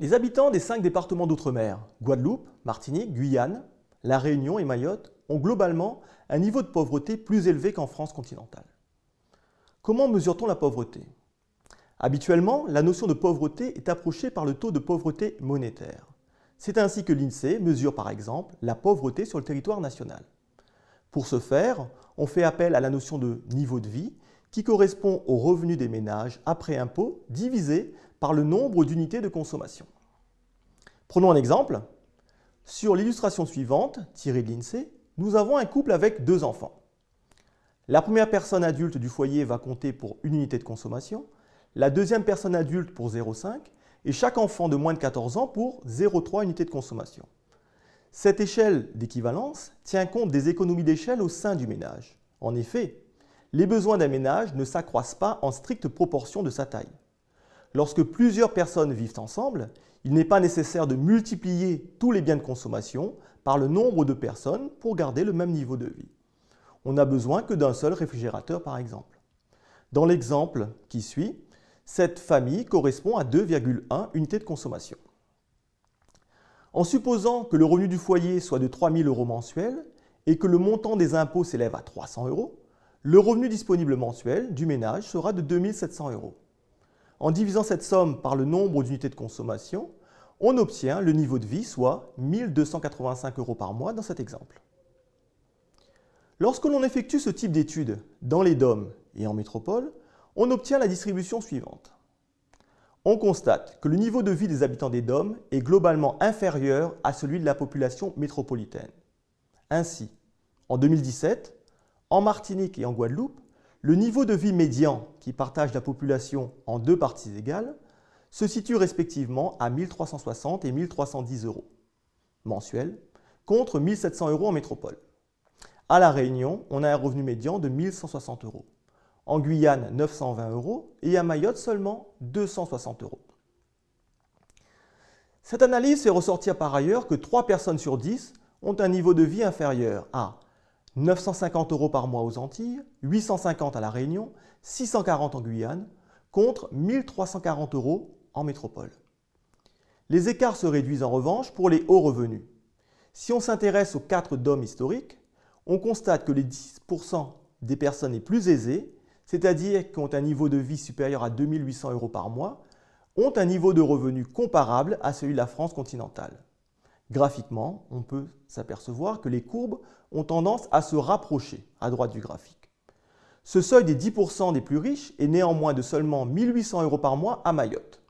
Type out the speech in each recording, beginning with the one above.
Les habitants des cinq départements d'outre-mer, Guadeloupe, Martinique, Guyane, La Réunion et Mayotte, ont globalement un niveau de pauvreté plus élevé qu'en France continentale. Comment mesure-t-on la pauvreté? Habituellement, la notion de pauvreté est approchée par le taux de pauvreté monétaire. C'est ainsi que l'INSEE mesure par exemple la pauvreté sur le territoire national. Pour ce faire, on fait appel à la notion de niveau de vie qui correspond au revenu des ménages après impôt divisé par le nombre d'unités de consommation. Prenons un exemple. Sur l'illustration suivante, tirée de l'INSEE, nous avons un couple avec deux enfants. La première personne adulte du foyer va compter pour une unité de consommation, la deuxième personne adulte pour 0,5 et chaque enfant de moins de 14 ans pour 0,3 unités de consommation. Cette échelle d'équivalence tient compte des économies d'échelle au sein du ménage. En effet, les besoins d'un ménage ne s'accroissent pas en stricte proportion de sa taille. Lorsque plusieurs personnes vivent ensemble, il n'est pas nécessaire de multiplier tous les biens de consommation par le nombre de personnes pour garder le même niveau de vie. On n'a besoin que d'un seul réfrigérateur par exemple. Dans l'exemple qui suit, cette famille correspond à 2,1 unités de consommation. En supposant que le revenu du foyer soit de 3 000 euros mensuels et que le montant des impôts s'élève à 300 euros, le revenu disponible mensuel du ménage sera de 2 700 euros. En divisant cette somme par le nombre d'unités de consommation, on obtient le niveau de vie, soit 1 285 euros par mois dans cet exemple. Lorsque l'on effectue ce type d'études dans les DOM et en métropole, on obtient la distribution suivante. On constate que le niveau de vie des habitants des DOM est globalement inférieur à celui de la population métropolitaine. Ainsi, en 2017, en Martinique et en Guadeloupe, le niveau de vie médian, qui partage la population en deux parties égales, se situe respectivement à 1360 et 1310 euros mensuels, contre 1700 euros en métropole. À La Réunion, on a un revenu médian de 1160 euros en Guyane 920 euros et à Mayotte seulement 260 euros. Cette analyse fait ressortir par ailleurs que 3 personnes sur 10 ont un niveau de vie inférieur à 950 euros par mois aux Antilles, 850 à La Réunion, 640 en Guyane, contre 1340 euros en métropole. Les écarts se réduisent en revanche pour les hauts revenus. Si on s'intéresse aux 4 DOM historiques, on constate que les 10% des personnes les plus aisées c'est-à-dire qui ont un niveau de vie supérieur à 2800 euros par mois, ont un niveau de revenu comparable à celui de la France continentale. Graphiquement, on peut s'apercevoir que les courbes ont tendance à se rapprocher à droite du graphique. Ce seuil des 10% des plus riches est néanmoins de seulement 1800 euros par mois à Mayotte.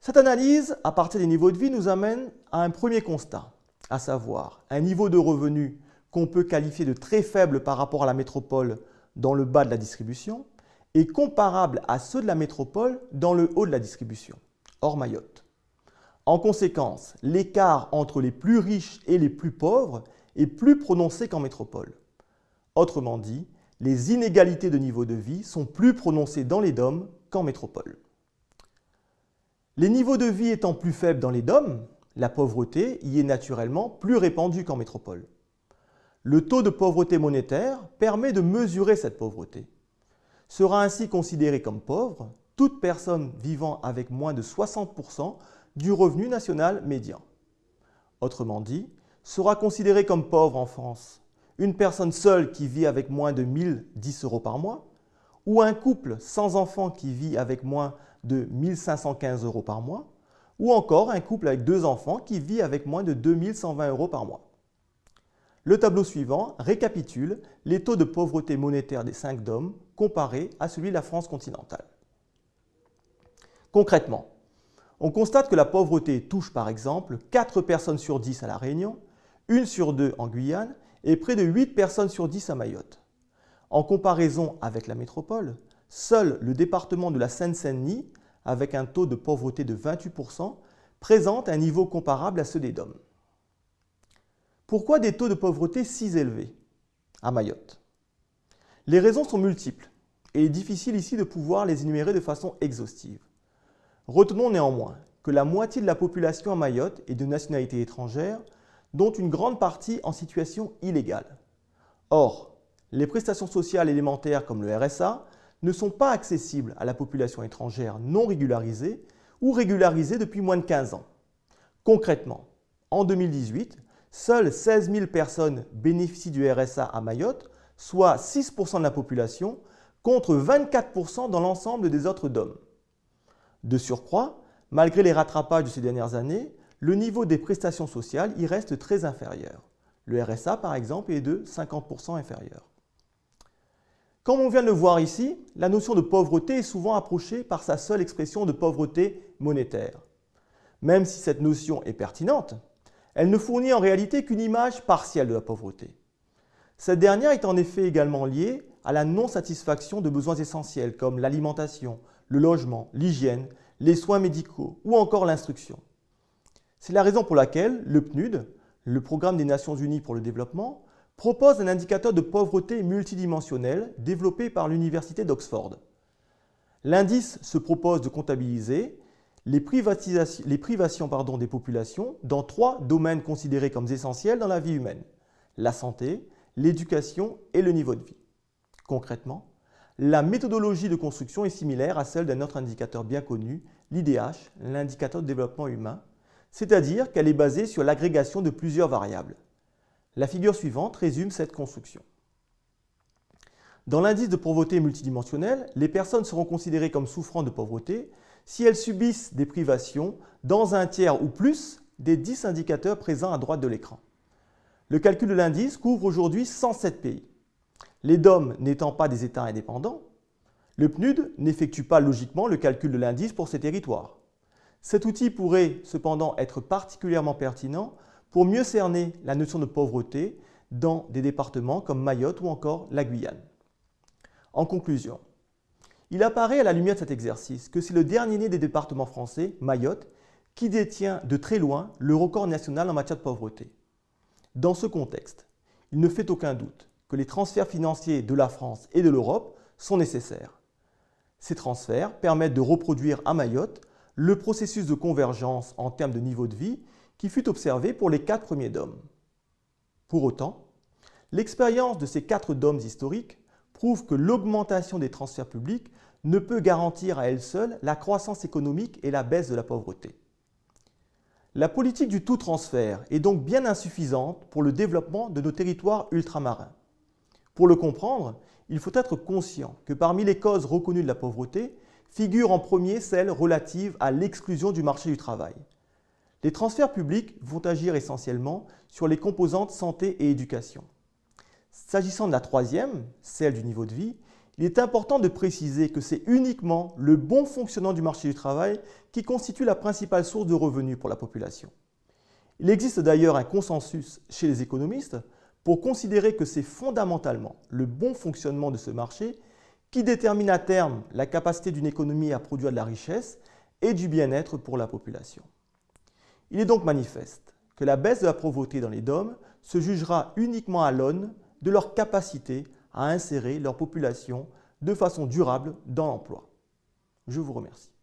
Cette analyse, à partir des niveaux de vie, nous amène à un premier constat, à savoir un niveau de revenu qu'on peut qualifier de très faible par rapport à la métropole dans le bas de la distribution est comparable à ceux de la métropole dans le haut de la distribution, hors Mayotte. En conséquence, l'écart entre les plus riches et les plus pauvres est plus prononcé qu'en métropole. Autrement dit, les inégalités de niveau de vie sont plus prononcées dans les DOM qu'en métropole. Les niveaux de vie étant plus faibles dans les DOM, la pauvreté y est naturellement plus répandue qu'en métropole. Le taux de pauvreté monétaire permet de mesurer cette pauvreté. Sera ainsi considéré comme pauvre toute personne vivant avec moins de 60% du revenu national médian. Autrement dit, sera considéré comme pauvre en France une personne seule qui vit avec moins de 1010 euros par mois ou un couple sans enfant qui vit avec moins de 1515 euros par mois ou encore un couple avec deux enfants qui vit avec moins de 2120 euros par mois. Le tableau suivant récapitule les taux de pauvreté monétaire des 5 DOM comparés à celui de la France continentale. Concrètement, on constate que la pauvreté touche par exemple 4 personnes sur 10 à La Réunion, 1 sur 2 en Guyane et près de 8 personnes sur 10 à Mayotte. En comparaison avec la métropole, seul le département de la Seine-Saint-Denis, avec un taux de pauvreté de 28%, présente un niveau comparable à ceux des DOM. Pourquoi des taux de pauvreté si élevés à Mayotte? Les raisons sont multiples et il est difficile ici de pouvoir les énumérer de façon exhaustive. Retenons néanmoins que la moitié de la population à Mayotte est de nationalité étrangère, dont une grande partie en situation illégale. Or, les prestations sociales élémentaires comme le RSA ne sont pas accessibles à la population étrangère non régularisée ou régularisés depuis moins de 15 ans. Concrètement, en 2018, seules 16 000 personnes bénéficient du RSA à Mayotte, soit 6% de la population, contre 24% dans l'ensemble des autres DOM. De surcroît, malgré les rattrapages de ces dernières années, le niveau des prestations sociales y reste très inférieur. Le RSA, par exemple, est de 50% inférieur. Comme on vient de le voir ici, la notion de pauvreté est souvent approchée par sa seule expression de pauvreté monétaire. Même si cette notion est pertinente, elle ne fournit en réalité qu'une image partielle de la pauvreté. Cette dernière est en effet également liée à la non-satisfaction de besoins essentiels comme l'alimentation, le logement, l'hygiène, les soins médicaux ou encore l'instruction. C'est la raison pour laquelle le PNUD, le Programme des Nations Unies pour le développement, propose un indicateur de pauvreté multidimensionnel développé par l'Université d'Oxford. L'indice se propose de comptabiliser les, privations des populations dans trois domaines considérés comme essentiels dans la vie humaine, la santé, l'éducation et le niveau de vie. Concrètement, la méthodologie de construction est similaire à celle d'un autre indicateur bien connu, l'IDH, l'indicateur de développement humain, c'est-à-dire qu'elle est basée sur l'agrégation de plusieurs variables. La figure suivante résume cette construction. Dans l'indice de pauvreté multidimensionnel, les personnes seront considérées comme souffrant de pauvreté si elles subissent des privations dans un tiers ou plus des 10 indicateurs présents à droite de l'écran. Le calcul de l'indice couvre aujourd'hui 107 pays. Les DOM n'étant pas des États indépendants, le PNUD n'effectue pas logiquement le calcul de l'indice pour ces territoires. Cet outil pourrait cependant être particulièrement pertinent pour mieux cerner la notion de pauvreté dans des départements comme Mayotte ou encore la Guyane. En conclusion, il apparaît à la lumière de cet exercice que c'est le dernier né des départements français, Mayotte, qui détient de très loin le record national en matière de pauvreté. Dans ce contexte, il ne fait aucun doute que les transferts financiers de la France et de l'Europe sont nécessaires. Ces transferts permettent de reproduire à Mayotte le processus de convergence en termes de niveau de vie qui fut observé pour les quatre premiers dômes. Pour autant, l'expérience de ces quatre dômes historiques prouve que l'augmentation des transferts publics ne peut garantir à elle seule la croissance économique et la baisse de la pauvreté. La politique du tout transfert est donc bien insuffisante pour le développement de nos territoires ultramarins. Pour le comprendre, il faut être conscient que parmi les causes reconnues de la pauvreté figure en premier celle relative à l'exclusion du marché du travail. Les transferts publics vont agir essentiellement sur les composantes santé et éducation. S'agissant de la troisième, celle du niveau de vie, il est important de préciser que c'est uniquement le bon fonctionnement du marché du travail qui constitue la principale source de revenus pour la population. Il existe d'ailleurs un consensus chez les économistes pour considérer que c'est fondamentalement le bon fonctionnement de ce marché qui détermine à terme la capacité d'une économie à produire de la richesse et du bien-être pour la population. Il est donc manifeste que la baisse de la pauvreté dans les DOM se jugera uniquement à l'aune de leur capacité à insérer leur population de façon durable dans l'emploi. Je vous remercie.